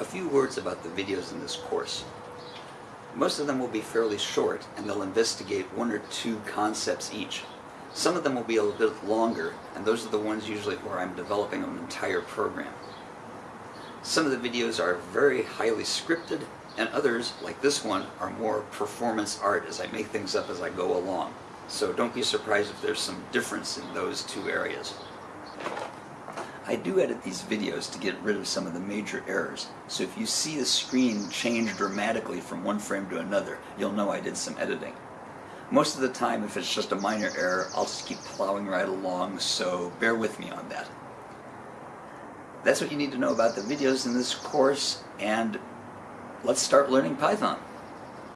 A few words about the videos in this course. Most of them will be fairly short and they'll investigate one or two concepts each. Some of them will be a little bit longer and those are the ones usually where I'm developing an entire program. Some of the videos are very highly scripted and others, like this one, are more performance art as I make things up as I go along. So don't be surprised if there's some difference in those two areas. I do edit these videos to get rid of some of the major errors, so if you see the screen change dramatically from one frame to another, you'll know I did some editing. Most of the time, if it's just a minor error, I'll just keep plowing right along, so bear with me on that. That's what you need to know about the videos in this course, and let's start learning Python.